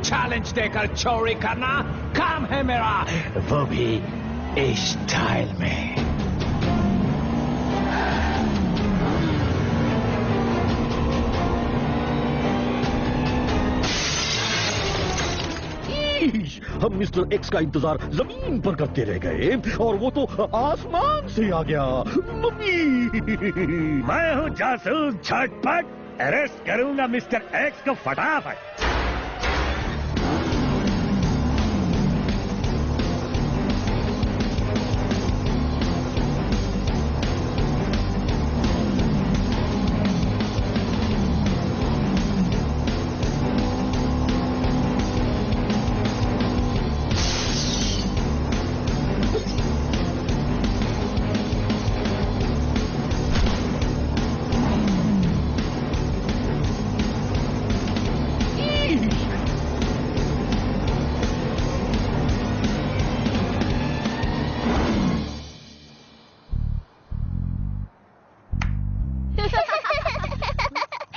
Challenge देकर चोरी करना काम है मेरा वो भी इस स्टाइल में हम मिस्टर एक्स का इंतज़ार ज़मीन पर करते रह गए और वो तो आसमान से आ गया मम्मी मैं हूँ जासूस झटपट अरेस्ट करूँगा मिस्टर एक्स को फटाफट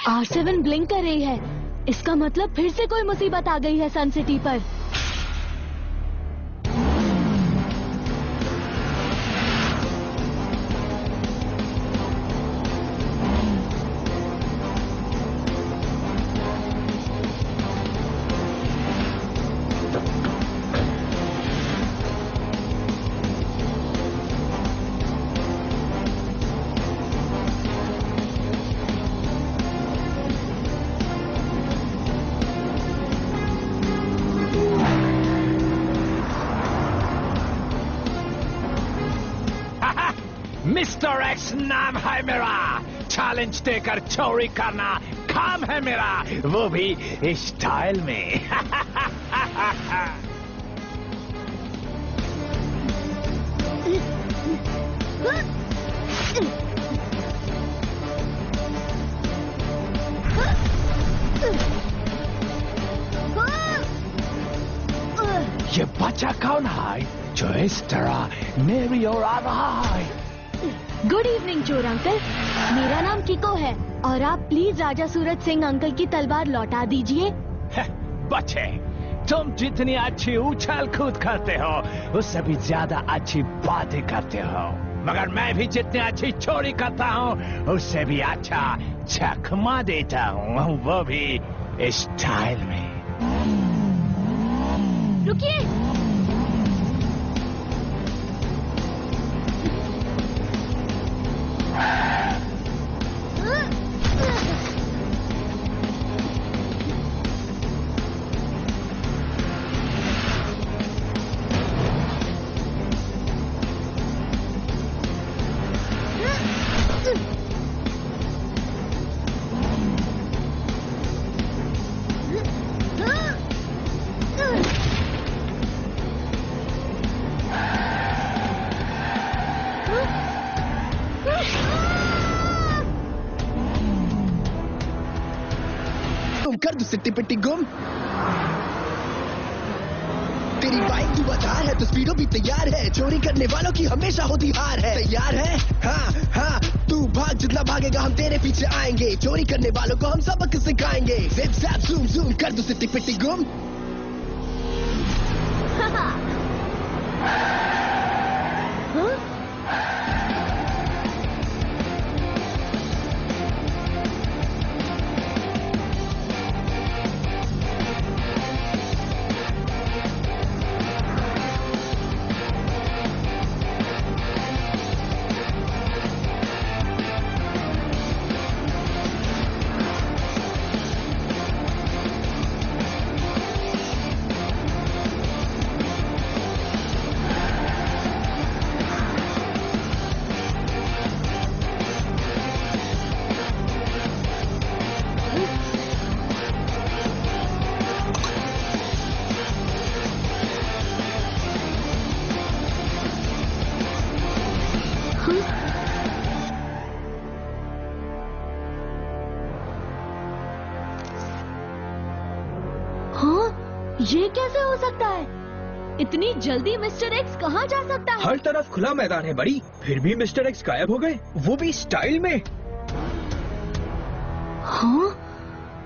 आर सेवन ब्लिंक कर रही है। इसका मतलब फिर से कोई मुसीबत आ गई है सन सिटी पर। मिस्टर एक्स नाम है मेरा। चैलेंज देकर चोरी करना काम है मेरा। वो भी इस स्टाइल में। ये बच्चा कौन है? जो इस तरह मेरी ओर आ रहा है। गुड इवनिंग चोर अंकल मेरा नाम किको है और आप प्लीज़ राजा सूरज सिंह अंकल की तलवार लौटा दीजिए। बच्चे तुम जितनी अच्छी उछाल कूद करते हो उससे भी ज़्यादा अच्छी बातें करते हो। मगर मैं भी जितनी अच्छी चोरी करता हूँ उससे भी अच्छा चकमा देता हूँ वो भी स्टाइल में। रुकिए। तुम कर दो सिट्टी पिट्टी गुम। तेरी बाइक तू बाज़ार है तस्वीरों भी तैयार है। चोरी करने वालों की हमेशा होती हार है। तैयार है? हाँ हाँ तू भाग जितना भागेगा, हम तेरे पीछे आएँगे। चोरी करने वालों को हम सबक सिखाएँगे। जिप जैप जूम जूम कर दो सिट्टी पिट्टी गुम। ये कैसे हो सकता है? इतनी जल्दी मिस्टर एक्स कहाँ जा सकता है? हर तरफ़ खुला मैदान है बड़ी। फिर भी मिस्टर एक्स गायब हो गए। वो भी स्टाइल में। हाँ?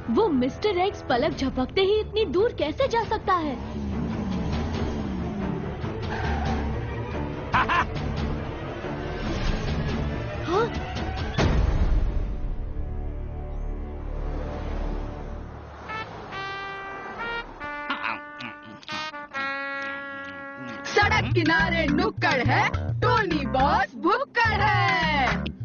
वो मिस्टर एक्स पलक झपकते ही इतनी दूर कैसे जा सकता है? सड़क किनारे नुक्कड़ है टोनी बॉस भुक्कड़ है।